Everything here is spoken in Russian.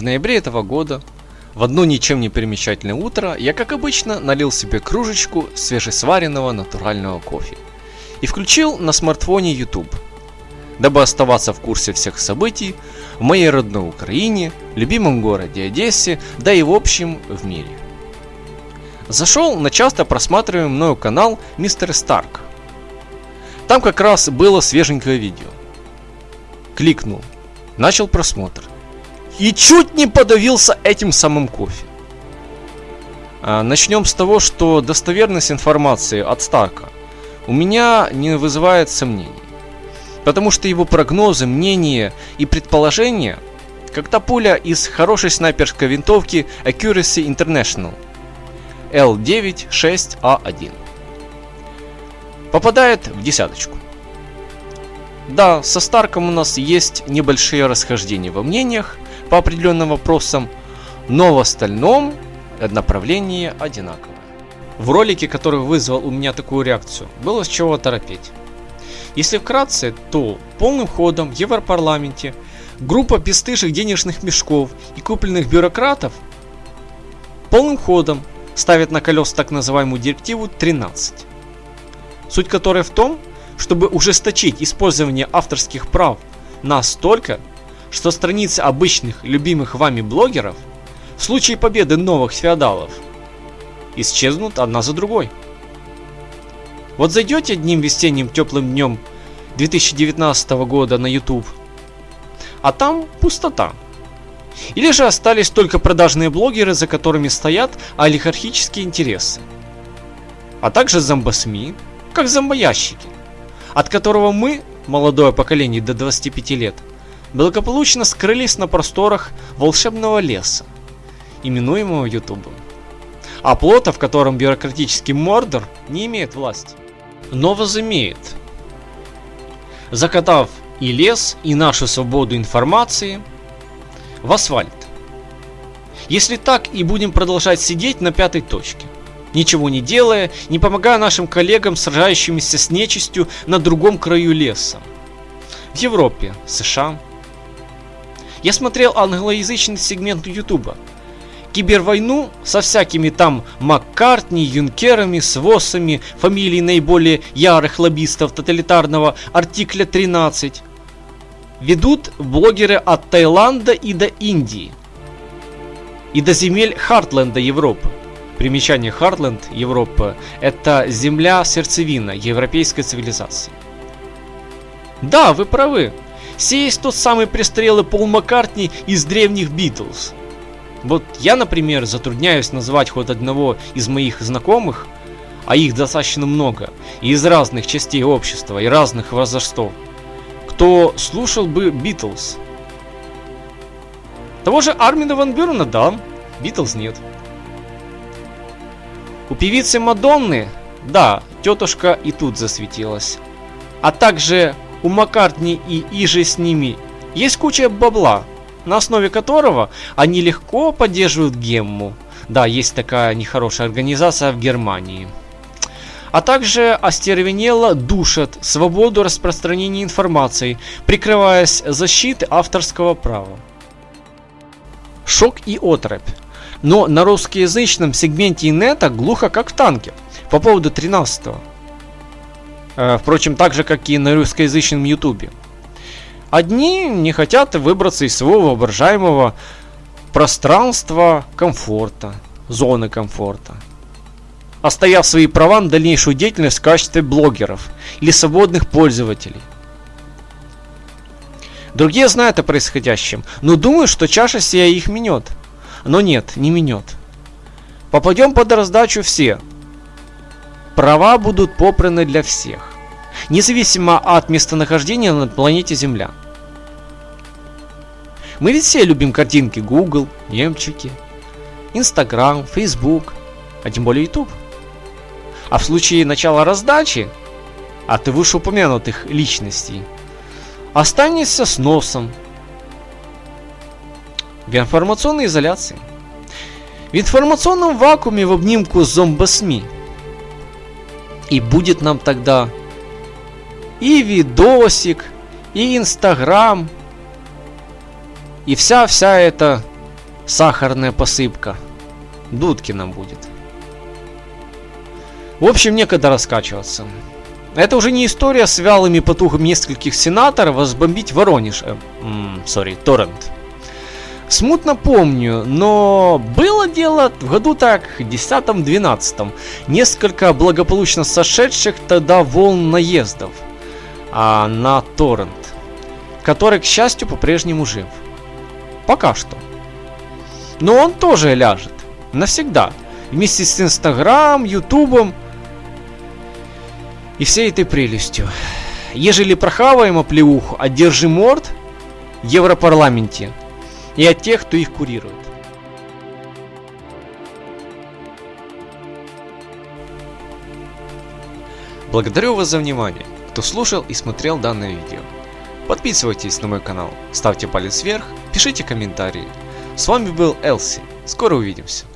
В ноябре этого года, в одно ничем не примечательное утро, я, как обычно, налил себе кружечку свежесваренного натурального кофе и включил на смартфоне YouTube, дабы оставаться в курсе всех событий в моей родной Украине, любимом городе Одессе, да и в общем в мире. Зашел на часто просматриваемый мною канал Мистер Старк. Там как раз было свеженькое видео. Кликнул, начал просмотр. И чуть не подавился этим самым кофе. А, начнем с того, что достоверность информации от Старка у меня не вызывает сомнений. Потому что его прогнозы, мнения и предположения, как та пуля из хорошей снайперской винтовки Accuracy International L96A1 попадает в десяточку. Да, со Старком у нас есть небольшие расхождения во мнениях по определенным вопросам, но в остальном направление одинаковое. В ролике, который вызвал у меня такую реакцию, было с чего торопеть. Если вкратце, то полным ходом в Европарламенте группа бесстыжих денежных мешков и купленных бюрократов полным ходом ставит на колес так называемую директиву 13. Суть которой в том, чтобы ужесточить использование авторских прав настолько, что страницы обычных любимых вами блогеров в случае победы новых феодалов исчезнут одна за другой. Вот зайдете одним весенним теплым днем 2019 года на YouTube, а там пустота. Или же остались только продажные блогеры, за которыми стоят олигархические интересы. А также зомбосми, как зомбоящики, от которого мы, молодое поколение до 25 лет, благополучно скрылись на просторах волшебного леса, именуемого Ютубом. А плота, в котором бюрократический мордор не имеет власти, но возымеет. Закатав и лес, и нашу свободу информации в асфальт. Если так и будем продолжать сидеть на пятой точке, ничего не делая, не помогая нашим коллегам, сражающимся с нечистью на другом краю леса. В Европе, США. Я смотрел англоязычный сегмент Ютуба. Кибервойну со всякими там Маккартни, Юнкерами, Свосами, фамилии наиболее ярых лоббистов тоталитарного артикля 13 ведут блогеры от Таиланда и до Индии. И до земель Хартленда Европы. Примечание Хартленд Европа – это земля сердцевина европейской цивилизации. Да, вы правы. Сей есть тот самый престрелый Пол Маккартни из древних Битлз. Вот я, например, затрудняюсь назвать хоть одного из моих знакомых, а их достаточно много, и из разных частей общества и разных возрастов, кто слушал бы Битлз. Того же Армина Ван Бюрена, да, Битлз нет. У певицы Мадонны, да, тетушка и тут засветилась. А также у Маккартни и Иже с ними есть куча бабла, на основе которого они легко поддерживают гемму. Да, есть такая нехорошая организация в Германии. А также остервенело душат свободу распространения информации, прикрываясь защитой авторского права. Шок и отрыбь но на русскоязычном сегменте инета глухо как в танке по поводу 13 -го. Э, впрочем, так же, как и на русскоязычном ютубе. Одни не хотят выбраться из своего воображаемого пространства комфорта, зоны комфорта, оставив свои права на дальнейшую деятельность в качестве блогеров или свободных пользователей. Другие знают о происходящем, но думают, что чаша сия их минет – но нет, не минет. Попадем под раздачу все. Права будут попраны для всех. Независимо от местонахождения на планете Земля. Мы ведь все любим картинки Google, немчики, Instagram, Facebook, а тем более YouTube. А в случае начала раздачи от вышеупомянутых личностей останешься с носом, в информационной изоляции. В информационном вакууме в обнимку с зомбосми. И будет нам тогда и видосик, и инстаграм, и вся-вся эта сахарная посыпка. Дудкина будет. В общем, некогда раскачиваться. Это уже не история с вялыми потугами нескольких сенаторов разбомбить Воронеж. Э, сори, Торрент. Смутно помню, но было дело в году так, 10-12. Несколько благополучно сошедших тогда волн наездов а, на торрент, который, к счастью, по-прежнему жив. Пока что. Но он тоже ляжет. Навсегда. Вместе с Инстаграм, Ютубом и всей этой прелестью. Ежели прохаваем оплеуху, одержи морд в Европарламенте и от тех, кто их курирует. Благодарю вас за внимание, кто слушал и смотрел данное видео. Подписывайтесь на мой канал, ставьте палец вверх, пишите комментарии. С вами был Элси. Скоро увидимся.